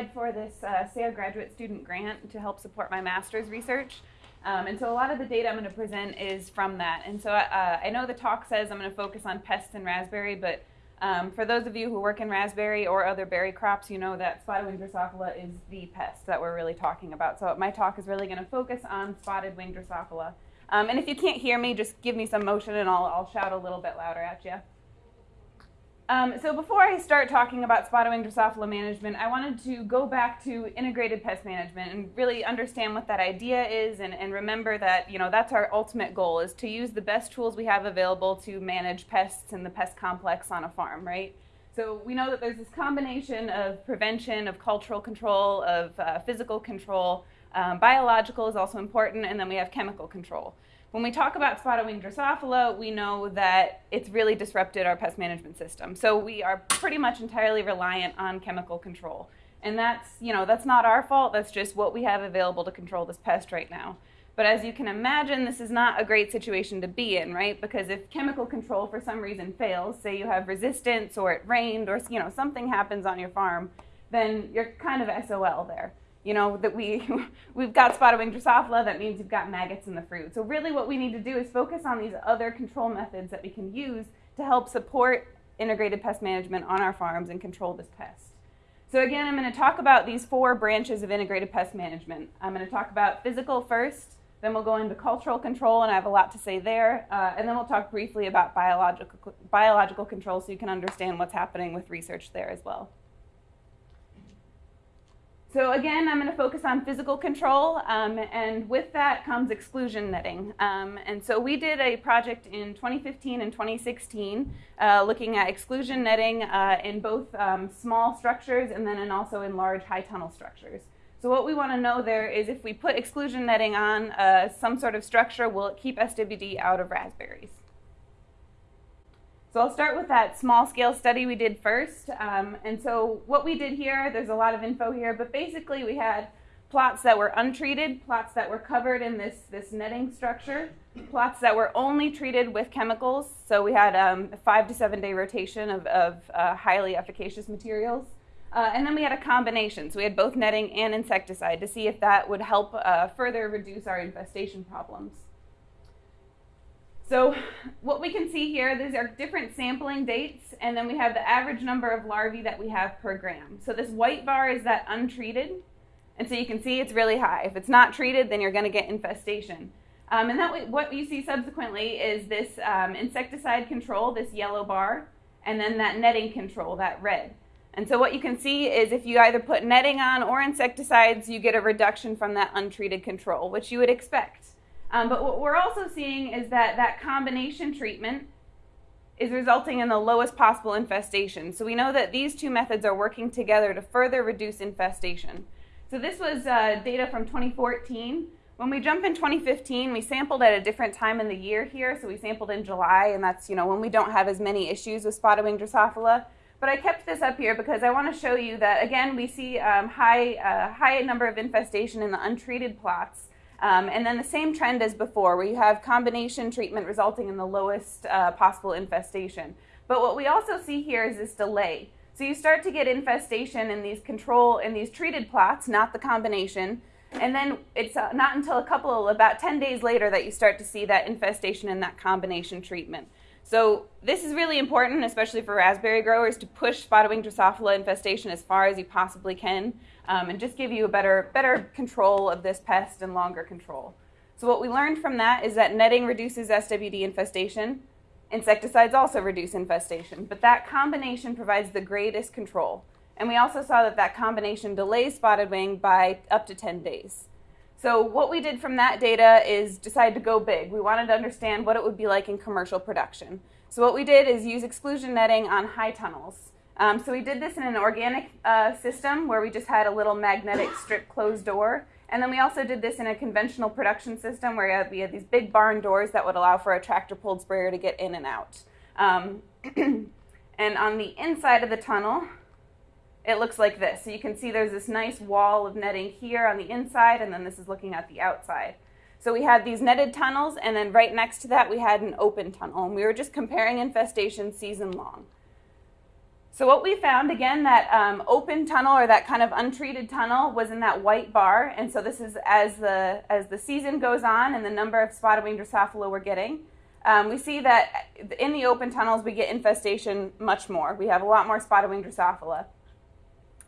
Applied for this uh, SARE graduate student grant to help support my master's research. Um, and so a lot of the data I'm going to present is from that. And so uh, I know the talk says I'm going to focus on pests in raspberry, but um, for those of you who work in raspberry or other berry crops, you know that spotted wing Drosophila is the pest that we're really talking about. So my talk is really going to focus on spotted wing Drosophila. Um, and if you can't hear me, just give me some motion and I'll, I'll shout a little bit louder at you. Um, so before I start talking about spotted wing Drosophila management, I wanted to go back to integrated pest management and really understand what that idea is and, and remember that, you know, that's our ultimate goal is to use the best tools we have available to manage pests in the pest complex on a farm, right? So we know that there's this combination of prevention, of cultural control, of uh, physical control. Um, biological is also important, and then we have chemical control. When we talk about spotted wing Drosophila, we know that it's really disrupted our pest management system. So we are pretty much entirely reliant on chemical control. And that's, you know, that's not our fault. That's just what we have available to control this pest right now. But as you can imagine, this is not a great situation to be in, right? Because if chemical control for some reason fails, say you have resistance or it rained or, you know, something happens on your farm, then you're kind of SOL there you know, that we, we've got spotted wing Drosophila, that means you've got maggots in the fruit. So really what we need to do is focus on these other control methods that we can use to help support integrated pest management on our farms and control this pest. So again, I'm going to talk about these four branches of integrated pest management. I'm going to talk about physical first, then we'll go into cultural control, and I have a lot to say there, uh, and then we'll talk briefly about biological, biological control so you can understand what's happening with research there as well. So again, I'm going to focus on physical control, um, and with that comes exclusion netting. Um, and so we did a project in 2015 and 2016 uh, looking at exclusion netting uh, in both um, small structures and then in also in large high tunnel structures. So what we want to know there is if we put exclusion netting on uh, some sort of structure, will it keep SWD out of raspberries? So I'll start with that small scale study we did first. Um, and so what we did here, there's a lot of info here, but basically we had plots that were untreated, plots that were covered in this, this netting structure, plots that were only treated with chemicals. So we had um, a five to seven day rotation of, of uh, highly efficacious materials. Uh, and then we had a combination. So we had both netting and insecticide to see if that would help uh, further reduce our infestation problems. So what we can see here, these are different sampling dates, and then we have the average number of larvae that we have per gram. So this white bar is that untreated, and so you can see it's really high. If it's not treated, then you're going to get infestation. Um, and that what you see subsequently is this um, insecticide control, this yellow bar, and then that netting control, that red. And so what you can see is if you either put netting on or insecticides, you get a reduction from that untreated control, which you would expect. Um, but what we're also seeing is that that combination treatment is resulting in the lowest possible infestation. So we know that these two methods are working together to further reduce infestation. So this was uh, data from 2014. When we jump in 2015, we sampled at a different time in the year here. So we sampled in July, and that's you know when we don't have as many issues with spotted wing Drosophila. But I kept this up here because I want to show you that again we see um, high uh, high number of infestation in the untreated plots. Um, and then the same trend as before, where you have combination treatment resulting in the lowest uh, possible infestation. But what we also see here is this delay. So you start to get infestation in these control, in these treated plots, not the combination. And then it's uh, not until a couple, about 10 days later, that you start to see that infestation in that combination treatment. So this is really important, especially for raspberry growers, to push spotted wing Drosophila infestation as far as you possibly can um, and just give you a better, better control of this pest and longer control. So what we learned from that is that netting reduces SWD infestation. Insecticides also reduce infestation, but that combination provides the greatest control. And we also saw that that combination delays spotted wing by up to 10 days. So what we did from that data is decide to go big. We wanted to understand what it would be like in commercial production. So what we did is use exclusion netting on high tunnels. Um, so we did this in an organic uh, system where we just had a little magnetic strip closed door. And then we also did this in a conventional production system where we had, these big barn doors that would allow for a tractor pulled sprayer to get in and out. Um, and on the inside of the tunnel, it looks like this. So you can see there's this nice wall of netting here on the inside, and then this is looking at the outside. So we had these netted tunnels, and then right next to that we had an open tunnel, and we were just comparing infestation season long. So what we found again, that um, open tunnel or that kind of untreated tunnel was in that white bar, and so this is as the as the season goes on and the number of spotted wing Drosophila we're getting. Um, we see that in the open tunnels we get infestation much more. We have a lot more spotted wing Drosophila.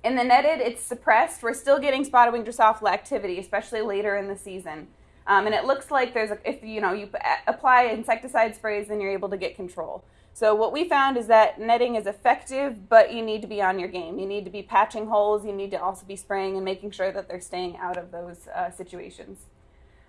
In the netted, it's suppressed. We're still getting spotted wing Drosophila activity, especially later in the season. Um, and it looks like there's a, if you know you apply insecticide sprays, then you're able to get control. So what we found is that netting is effective, but you need to be on your game. You need to be patching holes. You need to also be spraying and making sure that they're staying out of those uh, situations.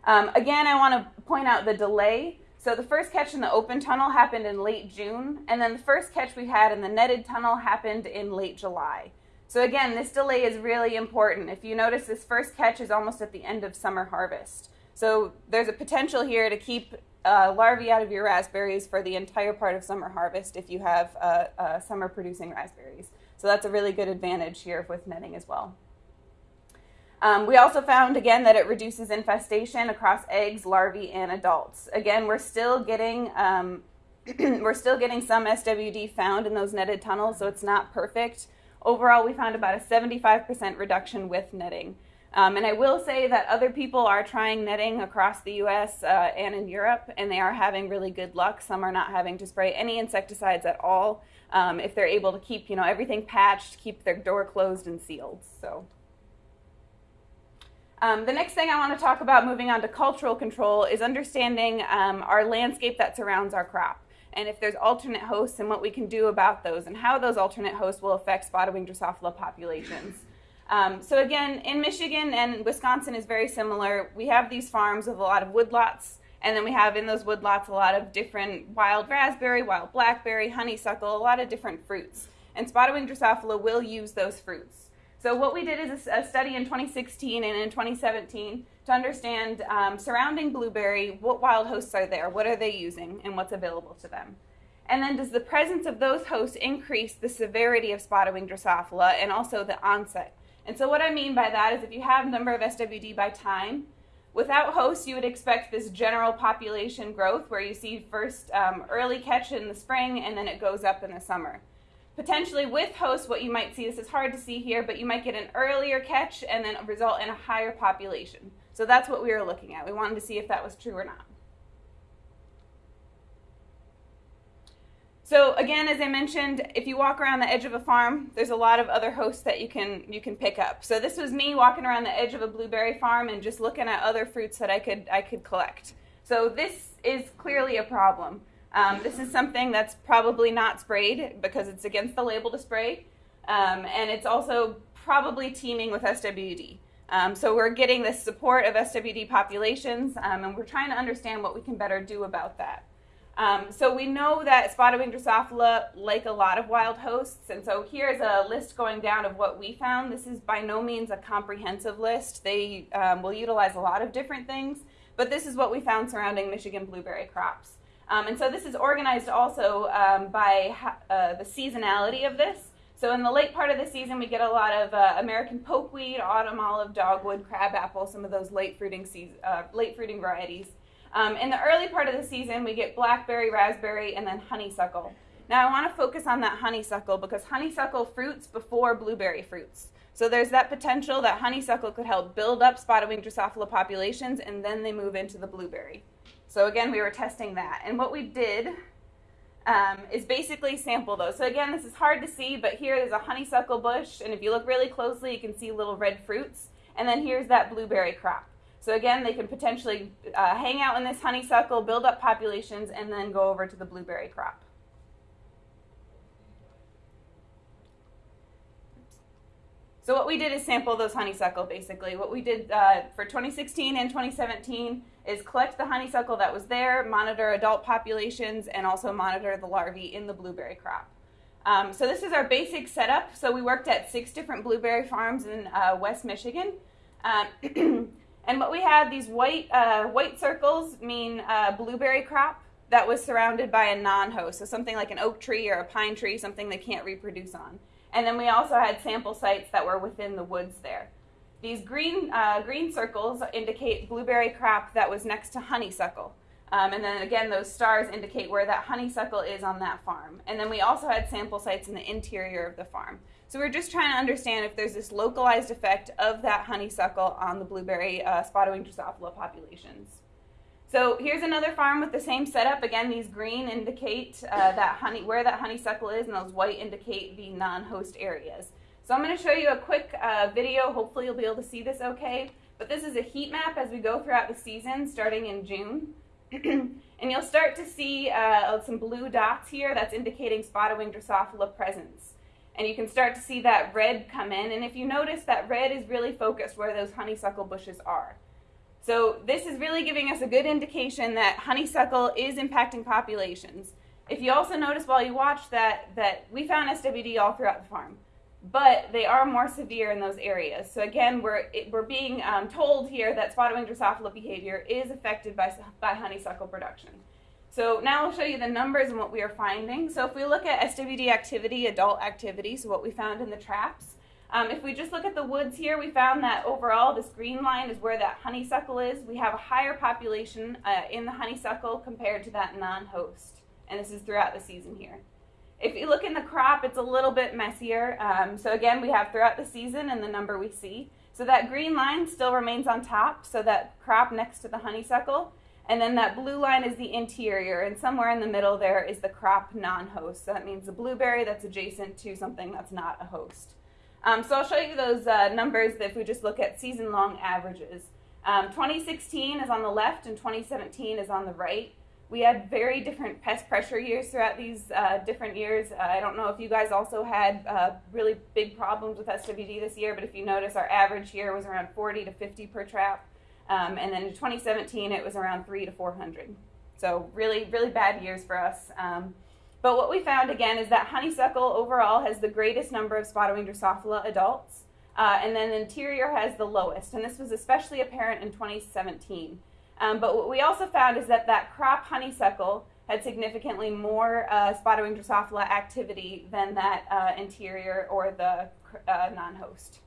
Um, again, I want to point out the delay. So the first catch in the open tunnel happened in late June, and then the first catch we had in the netted tunnel happened in late July. So again, this delay is really important. If you notice, this first catch is almost at the end of summer harvest. So there's a potential here to keep uh, larvae out of your raspberries for the entire part of summer harvest if you have uh, uh, summer producing raspberries. So that's a really good advantage here with netting as well. Um, we also found again that it reduces infestation across eggs, larvae, and adults. Again, we're still getting um, we're still getting some SWD found in those netted tunnels, so it's not perfect. Overall, we found about a 75% reduction with netting. Um, and I will say that other people are trying netting across the US uh, and in Europe, and they are having really good luck. Some are not having to spray any insecticides at all um, if they're able to keep you know, everything patched, keep their door closed and sealed. So. Um, the next thing I want to talk about moving on to cultural control is understanding um, our landscape that surrounds our crop and if there's alternate hosts and what we can do about those and how those alternate hosts will affect spotted wing Drosophila populations. Um, so again, in Michigan and Wisconsin is very similar. We have these farms with a lot of woodlots, and then we have in those woodlots a lot of different wild raspberry, wild blackberry, honeysuckle, a lot of different fruits. And spotted wing Drosophila will use those fruits. So what we did is a study in 2016 and in 2017 to understand um, surrounding blueberry, what wild hosts are there, what are they using, and what's available to them. And then does the presence of those hosts increase the severity of spotted wing Drosophila and also the onset? And so what I mean by that is if you have number of SWD by time, without hosts you would expect this general population growth where you see first um, early catch in the spring and then it goes up in the summer. Potentially with hosts, what you might see, this is hard to see here, but you might get an earlier catch and then result in a higher population. So that's what we were looking at. We wanted to see if that was true or not. So again, as I mentioned, if you walk around the edge of a farm, there's a lot of other hosts that you can you can pick up. So this was me walking around the edge of a blueberry farm and just looking at other fruits that I could I could collect. So this is clearly a problem. Um, this is something that's probably not sprayed because it's against the label to spray, um, and it's also probably teeming with SWD. Um, so we're getting the support of SWD populations, um, and we're trying to understand what we can better do about that. Um, so we know that spotted wing Drosophila like a lot of wild hosts, and so here's a list going down of what we found. This is by no means a comprehensive list. They um, will utilize a lot of different things, but this is what we found surrounding Michigan blueberry crops. Um, and so this is organized also um, by uh, the seasonality of this. So in the late part of the season, we get a lot of uh, American pokeweed, autumn olive, dogwood, crabapple, some of those late fruiting, season, uh, late fruiting varieties. Um, in the early part of the season, we get blackberry, raspberry, and then honeysuckle. Now I want to focus on that honeysuckle because honeysuckle fruits before blueberry fruits. So there's that potential that honeysuckle could help build up spotted wing Drosophila populations and then they move into the blueberry. So again, we were testing that. And what we did um, is basically sample those. So again, this is hard to see, but here there's a honeysuckle bush, and if you look really closely, you can see little red fruits. And then here's that blueberry crop. So again, they can potentially uh, hang out in this honeysuckle, build up populations, and then go over to the blueberry crop. So what we did is sample those honeysuckle, basically. What we did uh, for 2016 and 2017 is collect the honeysuckle that was there, monitor adult populations, and also monitor the larvae in the blueberry crop. Um, so this is our basic setup. So we worked at six different blueberry farms in uh, West Michigan. Um, And what we had, these white, uh, white circles mean uh, blueberry crop that was surrounded by a non-host, so something like an oak tree or a pine tree, something they can't reproduce on. And then we also had sample sites that were within the woods there. These green, uh, green circles indicate blueberry crop that was next to honeysuckle. Um, and then again, those stars indicate where that honeysuckle is on that farm. And then we also had sample sites in the interior of the farm. So we're just trying to understand if there's this localized effect of that honeysuckle on the blueberry uh, spotted Drosophila populations. So here's another farm with the same setup. Again, these green indicate uh, that honey, where that honeysuckle is, and those white indicate the non-host areas. So I'm going to show you a quick uh, video. Hopefully you'll be able to see this okay. But this is a heat map as we go throughout the season, starting in June. and you'll start to see uh, some blue dots here. That's indicating spotted wing Drosophila presence. And you can start to see that red come in. And if you notice, that red is really focused where those honeysuckle bushes are. So this is really giving us a good indication that honeysuckle is impacting populations. If you also notice while you watch that, that we found SWD all throughout the farm but they are more severe in those areas. So again, we're, it, we're being um, told here that spotted wing Drosophila behavior is affected by, by honeysuckle production. So now I'll show you the numbers and what we are finding. So if we look at SWD activity, adult activity, so what we found in the traps, um, if we just look at the woods here, we found that overall this green line is where that honeysuckle is. We have a higher population uh, in the honeysuckle compared to that non-host. And this is throughout the season here. If you look in the crop, it's a little bit messier. Um, so again, we have throughout the season and the number we see. So that green line still remains on top, so that crop next to the honeysuckle. And then that blue line is the interior, and somewhere in the middle there is the crop non-host. So that means the blueberry that's adjacent to something that's not a host. Um, so I'll show you those uh, numbers if we just look at season-long averages. Um, 2016 is on the left and 2017 is on the right. We had very different pest pressure years throughout these uh, different years. Uh, I don't know if you guys also had uh, really big problems with SWD this year, but if you notice, our average year was around 40 to 50 per trap. Um, and then in 2017, it was around 3 to 400. So really, really bad years for us. Um, but what we found again is that honeysuckle overall has the greatest number of spotted wing Drosophila adults, uh, and then interior has the lowest. And this was especially apparent in 2017. Um, but what we also found is that that crop honeysuckle had significantly more uh, spotted wing Drosophila activity than that uh, interior or the uh, non-host.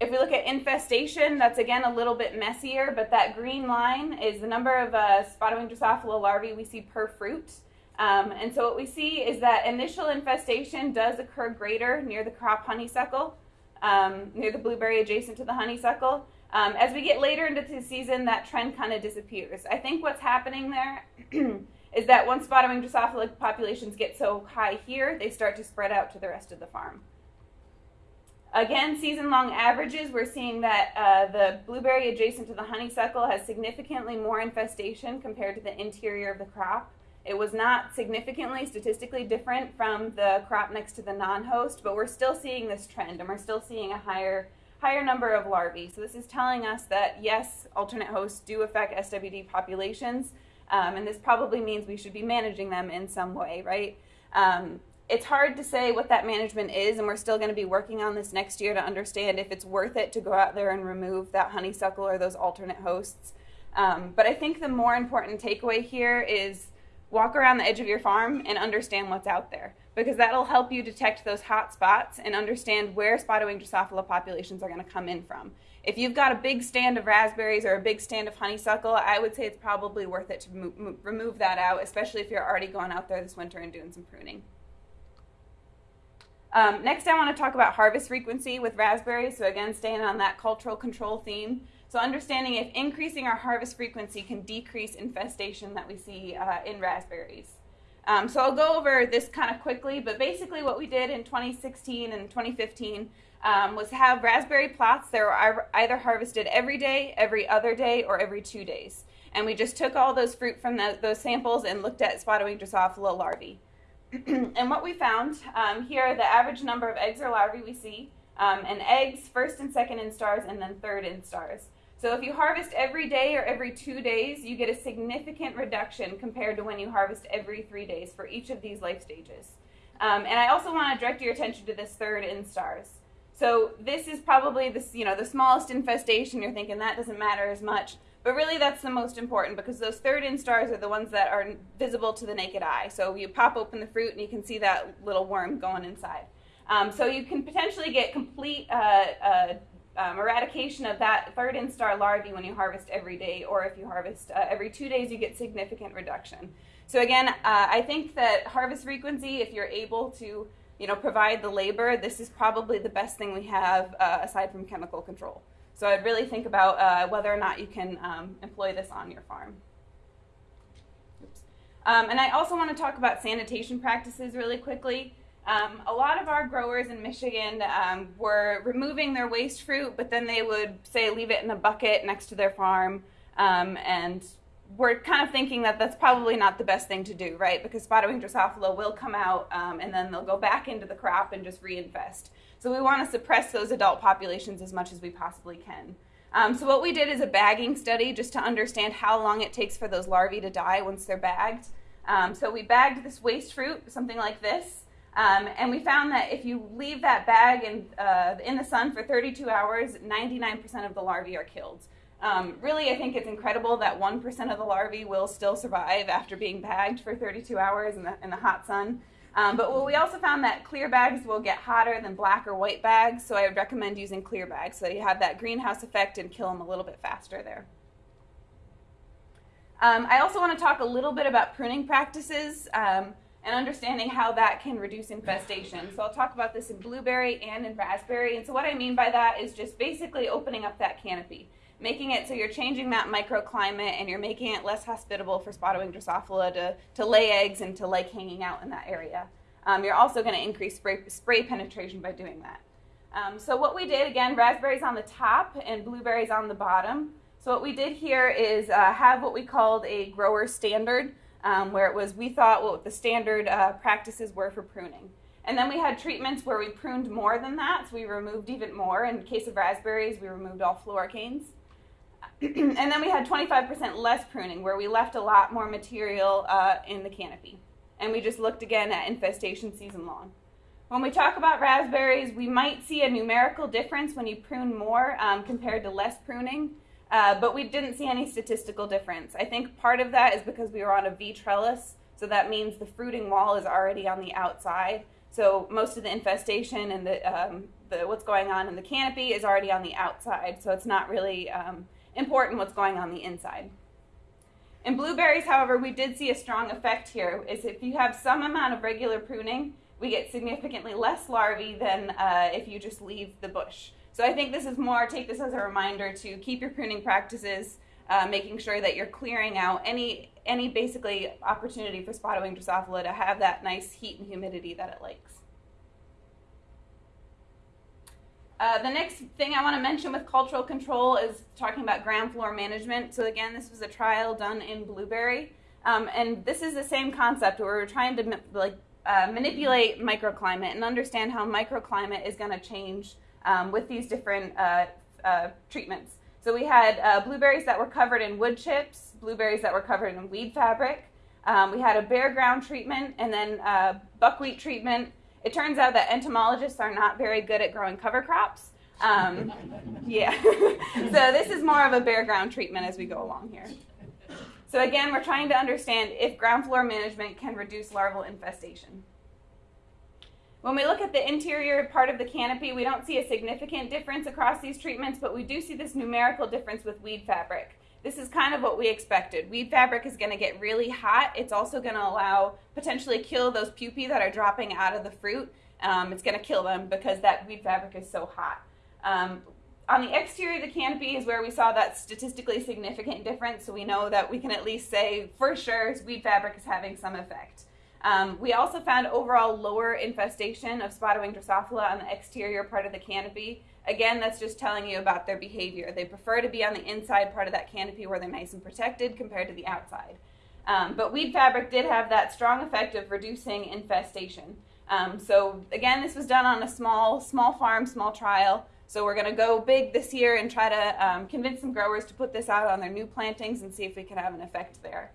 If we look at infestation, that's again a little bit messier, but that green line is the number of uh, spotted wing Drosophila larvae we see per fruit. Um, and so what we see is that initial infestation does occur greater near the crop honeysuckle, um, near the blueberry adjacent to the honeysuckle. Um, as we get later into the season, that trend kind of disappears. I think what's happening there is that once spotted wing Drosophila populations get so high here, they start to spread out to the rest of the farm. Again, season-long averages, we're seeing that uh, the blueberry adjacent to the honeysuckle has significantly more infestation compared to the interior of the crop. It was not significantly statistically different from the crop next to the non-host, but we're still seeing this trend, and we're still seeing a higher higher number of larvae. So this is telling us that yes, alternate hosts do affect SWD populations, um, and this probably means we should be managing them in some way, right? Um, it's hard to say what that management is, and we're still going to be working on this next year to understand if it's worth it to go out there and remove that honeysuckle or those alternate hosts. Um, but I think the more important takeaway here is walk around the edge of your farm and understand what's out there because that'll help you detect those hot spots and understand where spotted wing Drosophila populations are going to come in from. If you've got a big stand of raspberries or a big stand of honeysuckle, I would say it's probably worth it to remove that out, especially if you're already going out there this winter and doing some pruning. Um, next, I want to talk about harvest frequency with raspberries. So again, staying on that cultural control theme. So understanding if increasing our harvest frequency can decrease infestation that we see uh, in raspberries. Um, so I'll go over this kind of quickly, but basically what we did in 2016 and 2015 um, was have raspberry plots that were either harvested every day, every other day, or every two days. And we just took all those fruit from the, those samples and looked at spotted wing Drosophila larvae. and what we found, um, here the average number of eggs or larvae we see, um, and eggs, first and second instars, and then third instars. So if you harvest every day or every two days, you get a significant reduction compared to when you harvest every three days for each of these life stages. Um, and I also want to direct your attention to this third instars. So this is probably this, you know, the smallest infestation. You're thinking that doesn't matter as much, but really that's the most important because those third instars are the ones that are visible to the naked eye. So you pop open the fruit and you can see that little worm going inside. Um, so you can potentially get complete uh, uh, um, eradication of that third instar larvae when you harvest every day, or if you harvest uh, every two days, you get significant reduction. So again, uh, I think that harvest frequency, if you're able to, you know, provide the labor, this is probably the best thing we have uh, aside from chemical control. So I'd really think about uh, whether or not you can um, employ this on your farm. Um, and I also want to talk about sanitation practices really quickly. Um, a lot of our growers in Michigan um, were removing their waste fruit, but then they would say leave it in a bucket next to their farm. Um, and we're kind of thinking that that's probably not the best thing to do, right? Because spotted wing Drosophila will come out um, and then they'll go back into the crop and just reinvest. So we want to suppress those adult populations as much as we possibly can. Um, so what we did is a bagging study just to understand how long it takes for those larvae to die once they're bagged. Um, so we bagged this waste fruit, something like this, um, and we found that if you leave that bag in, uh, in the sun for 32 hours, 99% of the larvae are killed. Um, really, I think it's incredible that 1% of the larvae will still survive after being bagged for 32 hours in the, in the hot sun. Um, but we also found that clear bags will get hotter than black or white bags, so I would recommend using clear bags so that you have that greenhouse effect and kill them a little bit faster there. Um, I also want to talk a little bit about pruning practices um, and understanding how that can reduce infestation. So I'll talk about this in blueberry and in raspberry. And so what I mean by that is just basically opening up that canopy making it so you're changing that microclimate and you're making it less hospitable for spotted wing Drosophila to, to lay eggs and to like hanging out in that area. Um, you're also going to increase spray, spray penetration by doing that. Um, so what we did, again, raspberries on the top and blueberries on the bottom. So what we did here is uh, have what we called a grower standard, um, where it was we thought what the standard uh, practices were for pruning. And then we had treatments where we pruned more than that, so we removed even more. In case of raspberries, we removed all floricanes. and then we had 25% less pruning, where we left a lot more material uh, in the canopy. And we just looked again at infestation season long. When we talk about raspberries, we might see a numerical difference when you prune more um, compared to less pruning, uh, but we didn't see any statistical difference. I think part of that is because we were on a V trellis, so that means the fruiting wall is already on the outside. So most of the infestation and the, um, the what's going on in the canopy is already on the outside, so it's not really um, important what's going on the inside. In blueberries, however, we did see a strong effect here, is if you have some amount of regular pruning, we get significantly less larvae than uh, if you just leave the bush. So I think this is more, take this as a reminder to keep your pruning practices, uh, making sure that you're clearing out any, any basically opportunity for spotted wing Drosophila to have that nice heat and humidity that it likes. Uh, the next thing I want to mention with cultural control is talking about ground floor management. So again, this was a trial done in blueberry, um, and this is the same concept where we're trying to like uh, manipulate microclimate and understand how microclimate is going to change um, with these different uh, uh, treatments. So we had uh, blueberries that were covered in wood chips, blueberries that were covered in weed fabric. Um, we had a bare ground treatment and then uh, buckwheat treatment it turns out that entomologists are not very good at growing cover crops. Um, yeah. so this is more of a bare ground treatment as we go along here. So again, we're trying to understand if ground floor management can reduce larval infestation. When we look at the interior part of the canopy, we don't see a significant difference across these treatments, but we do see this numerical difference with weed fabric this is kind of what we expected. Weed fabric is going to get really hot. It's also going to allow, potentially kill those pupae that are dropping out of the fruit. Um, it's going to kill them because that weed fabric is so hot. Um, on the exterior of the canopy is where we saw that statistically significant difference, so we know that we can at least say for sure weed fabric is having some effect. Um, we also found overall lower infestation of spotted wing Drosophila on the exterior part of the canopy. Again, that's just telling you about their behavior. They prefer to be on the inside part of that canopy where they're nice and protected compared to the outside. Um, but weed fabric did have that strong effect of reducing infestation. Um, so again, this was done on a small, small farm, small trial. So we're going to go big this year and try to um, convince some growers to put this out on their new plantings and see if we can have an effect there.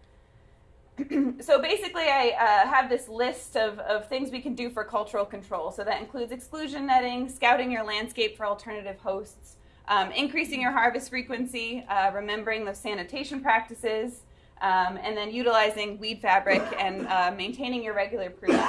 so basically, I uh, have this list of, of things we can do for cultural control. So that includes exclusion netting, scouting your landscape for alternative hosts, um, increasing your harvest frequency, uh, remembering the sanitation practices, um, and then utilizing weed fabric and uh, maintaining your regular pruning.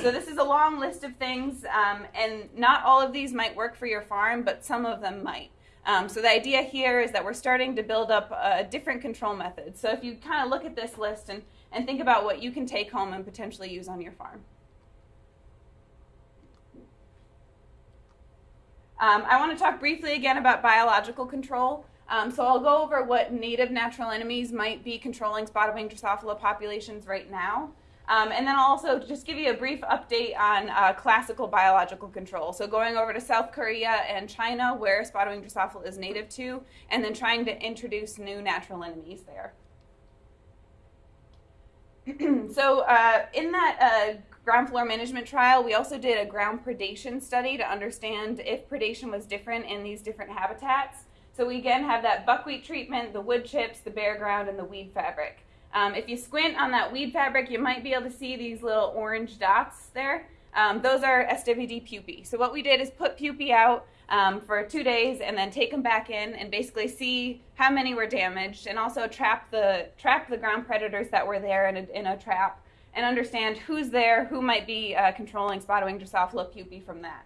So this is a long list of things, um, and not all of these might work for your farm, but some of them might. Um, so the idea here is that we're starting to build up a different control methods. So if you kind of look at this list and, and think about what you can take home and potentially use on your farm. Um, I want to talk briefly again about biological control. Um, so I'll go over what native natural enemies might be controlling spotted wing Drosophila populations right now. Um, and then I'll also just give you a brief update on uh, classical biological control. So going over to South Korea and China, where spotted wing Drosophila is native to, and then trying to introduce new natural enemies there. so uh, in that uh, ground floor management trial, we also did a ground predation study to understand if predation was different in these different habitats. So we again have that buckwheat treatment, the wood chips, the bare ground, and the weed fabric. Um, if you squint on that weed fabric, you might be able to see these little orange dots there. Um, those are SWD pupae. So what we did is put pupae out um, for two days and then take them back in and basically see how many were damaged and also trap the trap the ground predators that were there in a, in a trap and understand who's there, who might be uh, controlling spotted wing Drosophila pupae from that.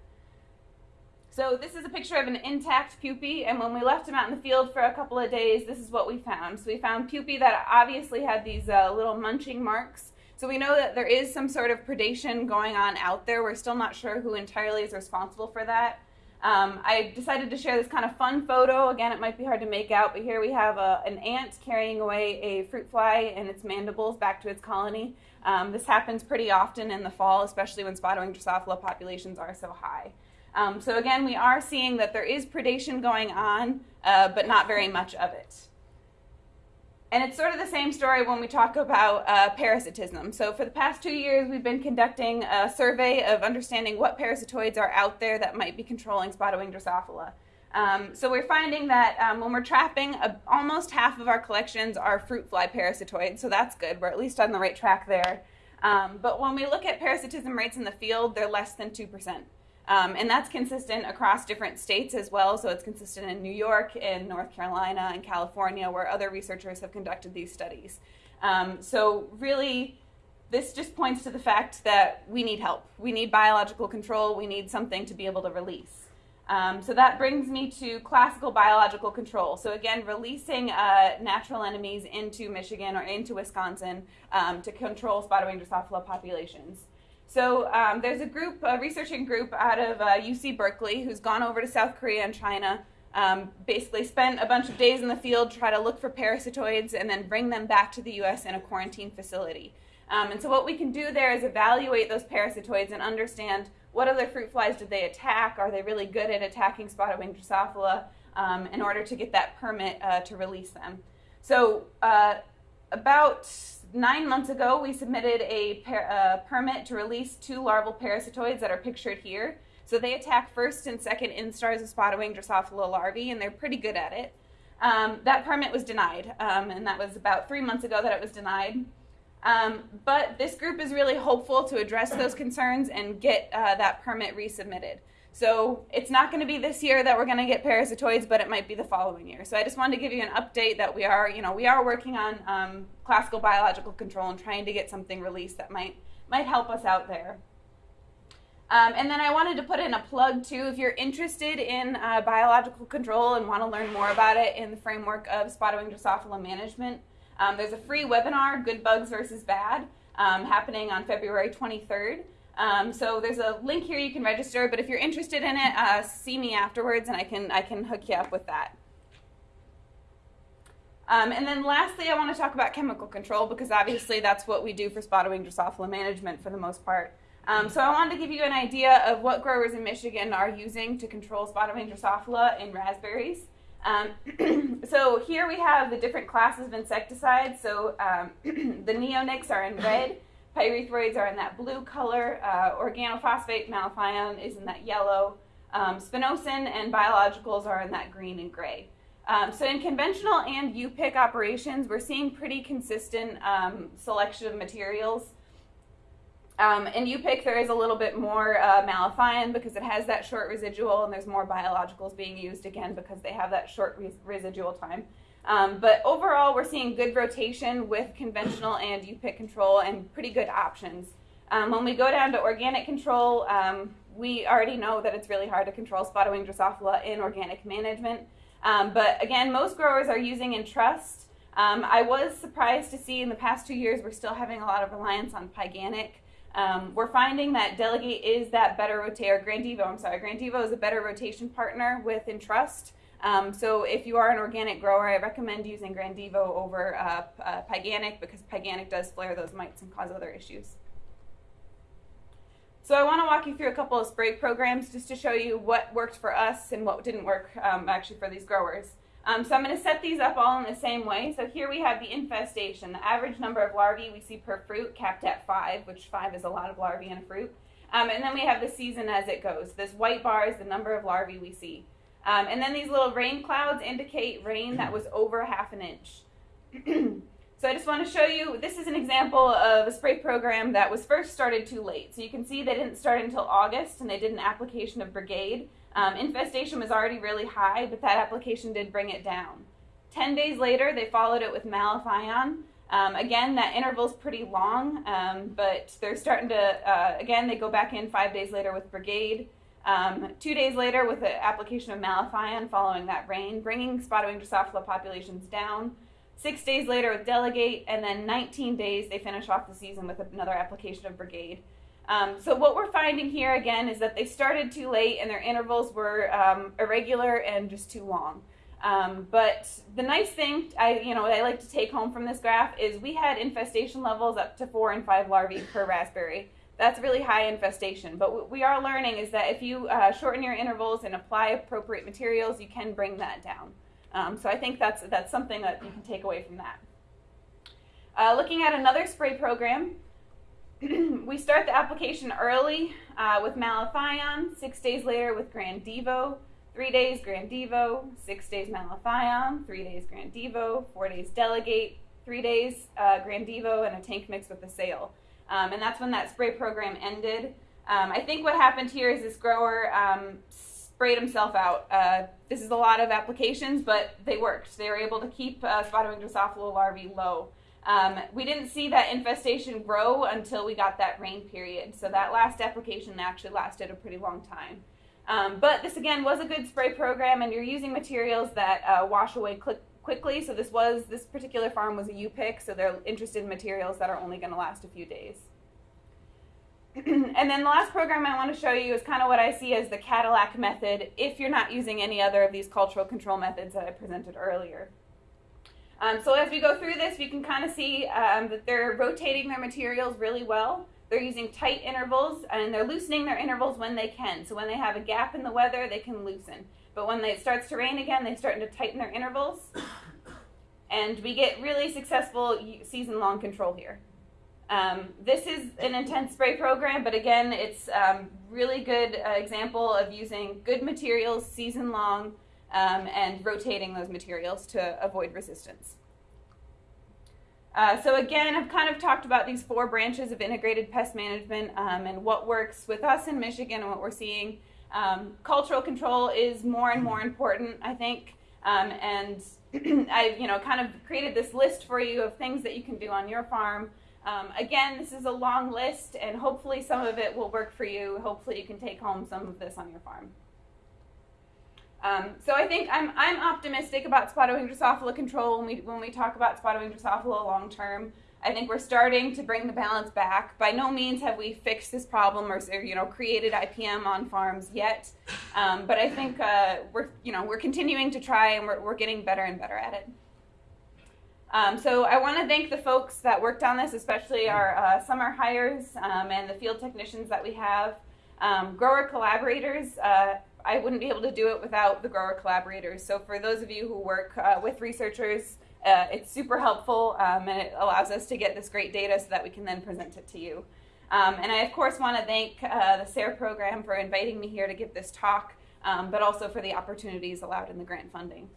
So this is a picture of an intact pupae, and when we left him out in the field for a couple of days, this is what we found. So we found pupae that obviously had these uh, little munching marks. So we know that there is some sort of predation going on out there. We're still not sure who entirely is responsible for that. Um, I decided to share this kind of fun photo. Again, it might be hard to make out, but here we have a, an ant carrying away a fruit fly and its mandibles back to its colony. Um, this happens pretty often in the fall, especially when spotted wing Drosophila populations are so high. Um, so again, we are seeing that there is predation going on, uh, but not very much of it. And it's sort of the same story when we talk about uh, parasitism. So for the past two years, we've been conducting a survey of understanding what parasitoids are out there that might be controlling spotted wing Drosophila. Um, so we're finding that um, when we're trapping, uh, almost half of our collections are fruit fly parasitoids, so that's good. We're at least on the right track there. Um, but when we look at parasitism rates in the field, they're less than 2%. Um, and that's consistent across different states as well. So it's consistent in New York, in North Carolina, and California, where other researchers have conducted these studies. Um, so really, this just points to the fact that we need help. We need biological control. We need something to be able to release. Um, so that brings me to classical biological control. So again, releasing uh, natural enemies into Michigan or into Wisconsin um, to control spotted wing Drosophila populations. So um, there's a group, a researching group out of uh, UC Berkeley who's gone over to South Korea and China, um, basically spent a bunch of days in the field, try to look for parasitoids, and then bring them back to the U.S. in a quarantine facility. Um, and so what we can do there is evaluate those parasitoids and understand what other fruit flies did they attack? Are they really good at attacking spotted wing Drosophila um, in order to get that permit uh, to release them? So uh, about nine months ago, we submitted a per, permit to release two larval parasitoids that are pictured here. So they attack first and second instars of spotted wing Drosophila larvae, and they're pretty good at it. Um, that permit was denied, um, and that was about three months ago that it was denied. Um, but this group is really hopeful to address those concerns and get uh, that permit resubmitted. So it's not going to be this year that we're going to get parasitoids, but it might be the following year. So I just wanted to give you an update that we are, you know, we are working on um, classical biological control and trying to get something released that might might help us out there. Um, and then I wanted to put in a plug too. If you're interested in uh, biological control and want to learn more about it in the framework of spotted wing Drosophila management, um, there's a free webinar, Good Bugs versus Bad, um, happening on February 23rd. Um, so there's a link here you can register, but if you're interested in it, uh, see me afterwards and I can, I can hook you up with that. Um, and then lastly, I want to talk about chemical control because obviously that's what we do for spotted wing Drosophila management for the most part. Um, so I wanted to give you an idea of what growers in Michigan are using to control spotted wing Drosophila in raspberries. Um, so here we have the different classes of insecticides. So um, the neonics are in red. Pyrethroids are in that blue color. Uh, organophosphate malathion is in that yellow. Um, spinosyn and biologicals are in that green and gray. Um, so in conventional and U-pick operations, we're seeing pretty consistent um, selection of materials. Um, in U-pick, there is a little bit more uh, malathion because it has that short residual, and there's more biologicals being used again because they have that short res residual time. Um, but overall, we're seeing good rotation with conventional and U-pick control and pretty good options. Um, when we go down to organic control, um, we already know that it's really hard to control spotted wing Drosophila in organic management. Um, but again, most growers are using Entrust. Um, I was surprised to see in the past two years we're still having a lot of reliance on Pyganic. Um, we're finding that Delegate is that better rotator, Grandivo, I'm sorry, Grandivo is a better rotation partner with Entrust. Um, so if you are an organic grower, I recommend using Grandivo over uh, uh, Pyganic because Pyganic does flare those mites and cause other issues. So I want to walk you through a couple of spray programs just to show you what worked for us and what didn't work um, actually for these growers. Um, so I'm going to set these up all in the same way. So here we have the infestation, the average number of larvae we see per fruit capped at five, which five is a lot of larvae in a fruit. Um, and then we have the season as it goes. This white bar is the number of larvae we see. Um, and then these little rain clouds indicate rain that was over half an inch. so I just want to show you, this is an example of a spray program that was first started too late. So you can see they didn't start until August and they did an application of Brigade. Um, infestation was already really high, but that application did bring it down. 10 days later, they followed it with malathion. Um, again, that interval is pretty long, um, but they're starting to, uh, again, they go back in five days later with Brigade. Um, two days later with the application of malathion following that rain, bringing spotted wing Drosophila populations down. Six days later with Delegate, and then 19 days they finish off the season with another application of Brigade. Um, so what we're finding here again is that they started too late and their intervals were um, irregular and just too long. Um, but the nice thing I, you know, I like to take home from this graph is we had infestation levels up to four and five larvae per raspberry. That's really high infestation. But what we are learning is that if you uh, shorten your intervals and apply appropriate materials, you can bring that down. Um, so I think that's, that's something that you can take away from that. Uh, looking at another spray program, we start the application early uh, with malathion, six days later with Grandivo, three days Grandivo, six days malathion, three days Grandivo, four days Delegate, three days uh, Grandivo, and a tank mix with Assail. Um, and that's when that spray program ended. Um, I think what happened here is this grower um, sprayed himself out. Uh, this is a lot of applications, but they worked. They were able to keep uh, spotted wing Drosophila larvae low. Um, we didn't see that infestation grow until we got that rain period. So that last application actually lasted a pretty long time. Um, but this again was a good spray program, and you're using materials that uh, wash away quickly. So this was this particular farm was a U-pick, so they're interested in materials that are only going to last a few days. and then the last program I want to show you is kind of what I see as the Cadillac method if you're not using any other of these cultural control methods that I presented earlier. Um, so as we go through this, we can kind of see um, that they're rotating their materials really well. They're using tight intervals and they're loosening their intervals when they can. So when they have a gap in the weather, they can loosen. But when it starts to rain again, they start to tighten their intervals. And we get really successful season-long control here. Um, this is an intense spray program, but again, it's um, really good uh, example of using good materials season-long um, and rotating those materials to avoid resistance. Uh, so again, I've kind of talked about these four branches of integrated pest management um, and what works with us in Michigan and what we're seeing. Um, cultural control is more and more important, I think, um, and I've you know kind of created this list for you of things that you can do on your farm. Um, again, this is a long list, and hopefully some of it will work for you. Hopefully you can take home some of this on your farm. Um, so I think I'm, I'm optimistic about spotted wing Drosophila control when we, when we talk about spotted wing Drosophila long term. I think we're starting to bring the balance back. By no means have we fixed this problem or, you know created IPM on farms yet, um, but I think uh, we're you know we're continuing to try and we're, we're getting better and better at it. Um, so I want to thank the folks that worked on this, especially our uh, summer hires um, and the field technicians that we have, um, grower collaborators. Uh, I wouldn't be able to do it without the grower collaborators. So for those of you who work uh, with researchers, uh, it's super helpful um, and it allows us to get this great data so that we can then present it to you. Um, and I, of course, want to thank uh, the SARE program for inviting me here to give this talk, um, but also for the opportunities allowed in the grant funding.